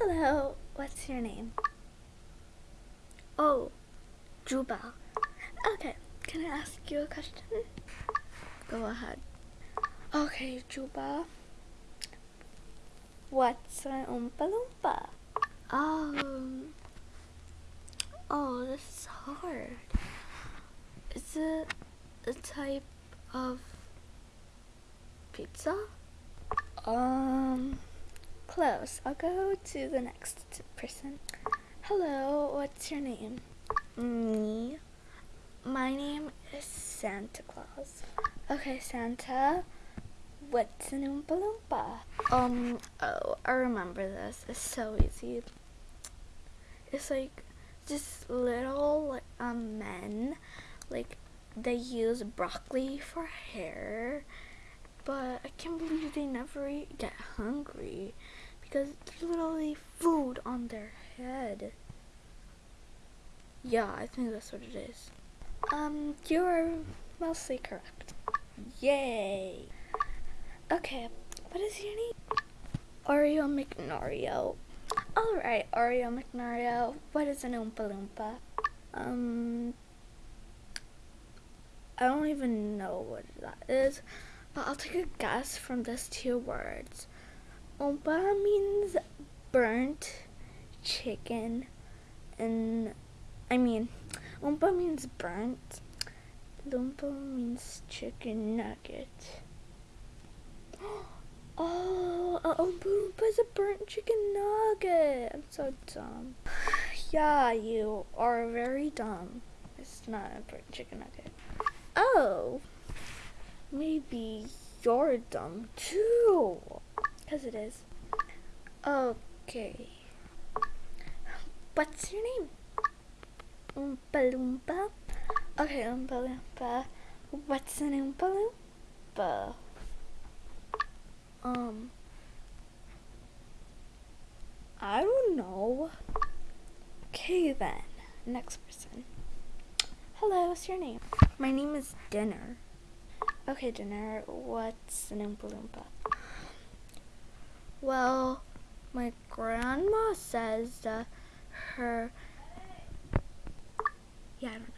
Hello, what's your name? Oh, Juba. Okay, can I ask you a question? Go ahead. Okay, Juba. What's an Oompa Loompa? Um. Oh, this is hard. Is it a type of pizza? Um, close. I'll go to the next person. Hello, what's your name? Me. My name is Santa Claus. Okay, Santa. What's an Oompa Loompa? Um, oh, I remember this. It's so easy. It's like just little like, um, men, like they use broccoli for hair, but I can't believe they never eat, get hungry because there's literally food on their head. Yeah, I think that's what it is. Um, you're mostly correct. Yay! Okay, what is your name? Oreo McNario. Alright, Oreo McNario, what is an Oompa Loompa? Um, I don't even know what that is, but I'll take a guess from these two words. Oompa means burnt chicken, and I mean, Oompa means burnt, Loompa means chicken nugget. Oh, a Oompa is a burnt chicken nugget. I'm so dumb. Yeah, you are very dumb. It's not a burnt chicken nugget. Oh, maybe you're dumb too. Because it is. Okay. What's your name? Oompa Loompa. Okay, Oompa Loompa. What's an Oompa Loompa? Um, I don't know. Okay then, next person. Hello, what's your name? My name is Dinner. Okay, Dinner, what's an Oompa Loompa? Well, my grandma says that her, yeah, I don't know.